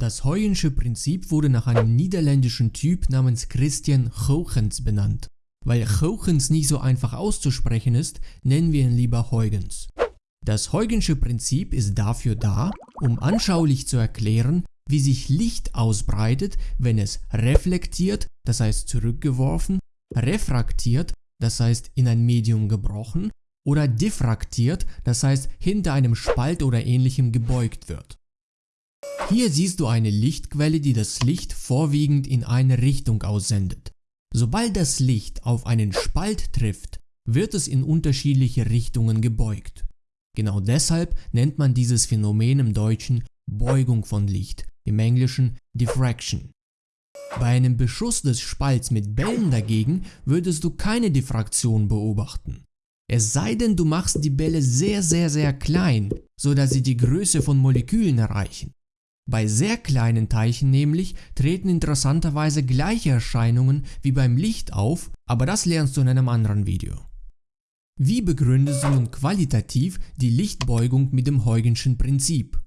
Das Huygens Prinzip wurde nach einem niederländischen Typ namens Christian Huygens benannt. Weil Huygens nicht so einfach auszusprechen ist, nennen wir ihn lieber Huygens. Das Huygensche Prinzip ist dafür da, um anschaulich zu erklären, wie sich Licht ausbreitet, wenn es reflektiert, das heißt zurückgeworfen, refraktiert, das heißt in ein Medium gebrochen, oder diffraktiert, das heißt hinter einem Spalt oder ähnlichem gebeugt wird. Hier siehst du eine Lichtquelle, die das Licht vorwiegend in eine Richtung aussendet. Sobald das Licht auf einen Spalt trifft, wird es in unterschiedliche Richtungen gebeugt. Genau deshalb nennt man dieses Phänomen im Deutschen Beugung von Licht, im Englischen Diffraction. Bei einem Beschuss des Spalts mit Bällen dagegen würdest du keine Diffraktion beobachten. Es sei denn du machst die Bälle sehr sehr sehr klein, so dass sie die Größe von Molekülen erreichen. Bei sehr kleinen Teilchen nämlich treten interessanterweise gleiche Erscheinungen wie beim Licht auf, aber das lernst du in einem anderen Video. Wie begründest du nun qualitativ die Lichtbeugung mit dem Huygenschen Prinzip?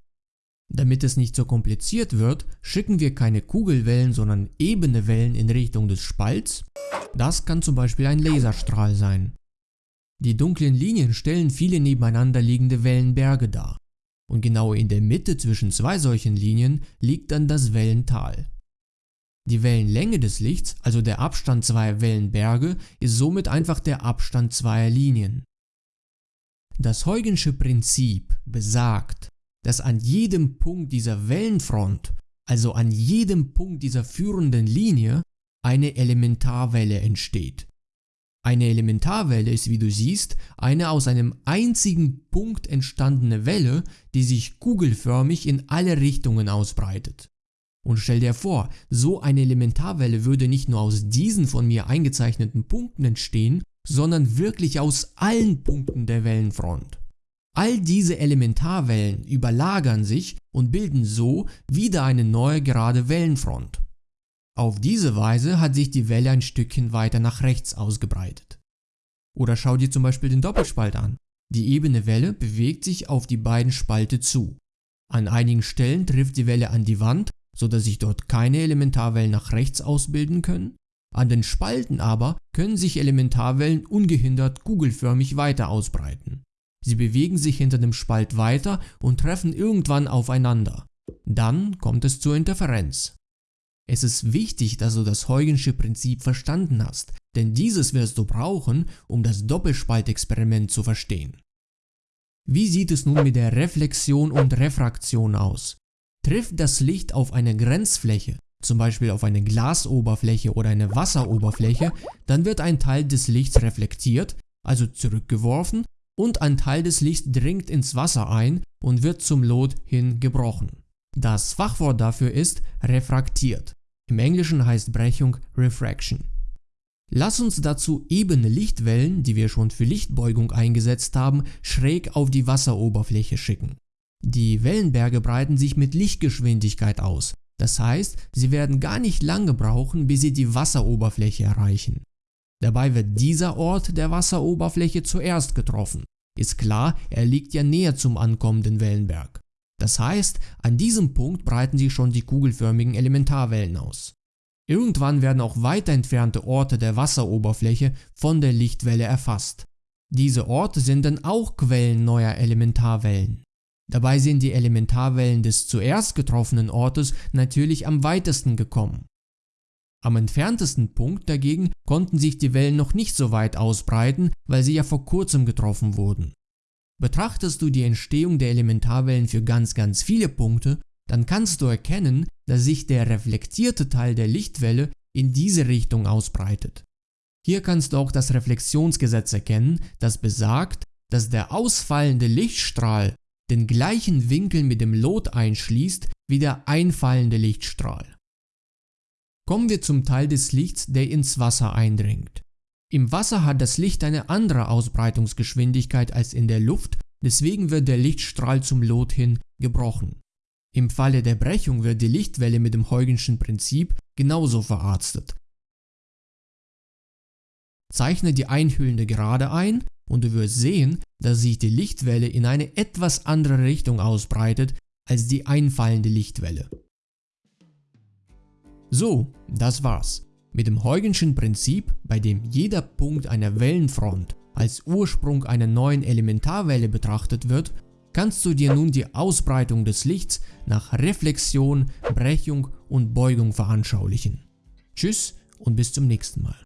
Damit es nicht so kompliziert wird, schicken wir keine Kugelwellen, sondern ebene Wellen in Richtung des Spalts. Das kann zum Beispiel ein Laserstrahl sein. Die dunklen Linien stellen viele nebeneinander liegende Wellenberge dar und genau in der Mitte zwischen zwei solchen Linien liegt dann das Wellental. Die Wellenlänge des Lichts, also der Abstand zweier Wellenberge, ist somit einfach der Abstand zweier Linien. Das Huygensche Prinzip besagt, dass an jedem Punkt dieser Wellenfront, also an jedem Punkt dieser führenden Linie, eine Elementarwelle entsteht. Eine Elementarwelle ist wie du siehst eine aus einem einzigen Punkt entstandene Welle, die sich kugelförmig in alle Richtungen ausbreitet. Und stell dir vor, so eine Elementarwelle würde nicht nur aus diesen von mir eingezeichneten Punkten entstehen, sondern wirklich aus allen Punkten der Wellenfront. All diese Elementarwellen überlagern sich und bilden so wieder eine neue gerade Wellenfront. Auf diese Weise hat sich die Welle ein Stückchen weiter nach rechts ausgebreitet. Oder schau dir zum Beispiel den Doppelspalt an. Die ebene Welle bewegt sich auf die beiden Spalte zu. An einigen Stellen trifft die Welle an die Wand, so dass sich dort keine Elementarwellen nach rechts ausbilden können. An den Spalten aber können sich Elementarwellen ungehindert kugelförmig weiter ausbreiten. Sie bewegen sich hinter dem Spalt weiter und treffen irgendwann aufeinander. Dann kommt es zur Interferenz. Es ist wichtig, dass du das Huygensche Prinzip verstanden hast, denn dieses wirst du brauchen, um das Doppelspaltexperiment zu verstehen. Wie sieht es nun mit der Reflexion und Refraktion aus? Trifft das Licht auf eine Grenzfläche, zum Beispiel auf eine Glasoberfläche oder eine Wasseroberfläche, dann wird ein Teil des Lichts reflektiert, also zurückgeworfen, und ein Teil des Lichts dringt ins Wasser ein und wird zum Lot hin gebrochen. Das Fachwort dafür ist refraktiert. Im Englischen heißt Brechung Refraction. Lass uns dazu ebene Lichtwellen, die wir schon für Lichtbeugung eingesetzt haben, schräg auf die Wasseroberfläche schicken. Die Wellenberge breiten sich mit Lichtgeschwindigkeit aus, das heißt, sie werden gar nicht lange brauchen, bis sie die Wasseroberfläche erreichen. Dabei wird dieser Ort der Wasseroberfläche zuerst getroffen. Ist klar, er liegt ja näher zum ankommenden Wellenberg. Das heißt, an diesem Punkt breiten sich schon die kugelförmigen Elementarwellen aus. Irgendwann werden auch weiter entfernte Orte der Wasseroberfläche von der Lichtwelle erfasst. Diese Orte sind dann auch Quellen neuer Elementarwellen. Dabei sind die Elementarwellen des zuerst getroffenen Ortes natürlich am weitesten gekommen. Am entferntesten Punkt dagegen konnten sich die Wellen noch nicht so weit ausbreiten, weil sie ja vor kurzem getroffen wurden. Betrachtest du die Entstehung der Elementarwellen für ganz ganz viele Punkte, dann kannst du erkennen, dass sich der reflektierte Teil der Lichtwelle in diese Richtung ausbreitet. Hier kannst du auch das Reflexionsgesetz erkennen, das besagt, dass der ausfallende Lichtstrahl den gleichen Winkel mit dem Lot einschließt wie der einfallende Lichtstrahl. Kommen wir zum Teil des Lichts, der ins Wasser eindringt. Im Wasser hat das Licht eine andere Ausbreitungsgeschwindigkeit als in der Luft, deswegen wird der Lichtstrahl zum Lot hin gebrochen. Im Falle der Brechung wird die Lichtwelle mit dem Huygenschen Prinzip genauso verarztet. Zeichne die einhüllende Gerade ein und du wirst sehen, dass sich die Lichtwelle in eine etwas andere Richtung ausbreitet als die einfallende Lichtwelle. So, das war's. Mit dem Huygenschen Prinzip, bei dem jeder Punkt einer Wellenfront als Ursprung einer neuen Elementarwelle betrachtet wird, kannst du dir nun die Ausbreitung des Lichts nach Reflexion, Brechung und Beugung veranschaulichen. Tschüss und bis zum nächsten Mal.